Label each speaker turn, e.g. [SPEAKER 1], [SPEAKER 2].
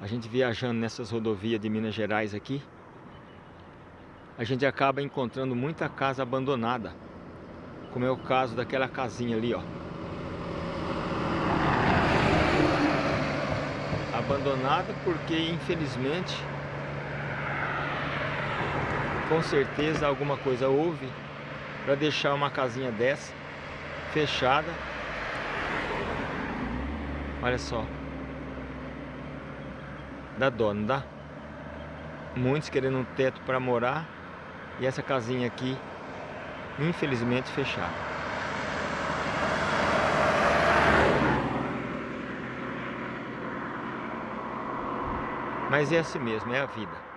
[SPEAKER 1] a gente viajando nessas rodovias de Minas Gerais aqui, a gente acaba encontrando muita casa abandonada, como é o caso daquela casinha ali, ó. Abandonada porque, infelizmente, com certeza alguma coisa houve para deixar uma casinha dessa fechada. Olha só. Não dá? Muitos querendo um teto para morar e essa casinha aqui, infelizmente, fechada. Mas é assim mesmo, é a vida.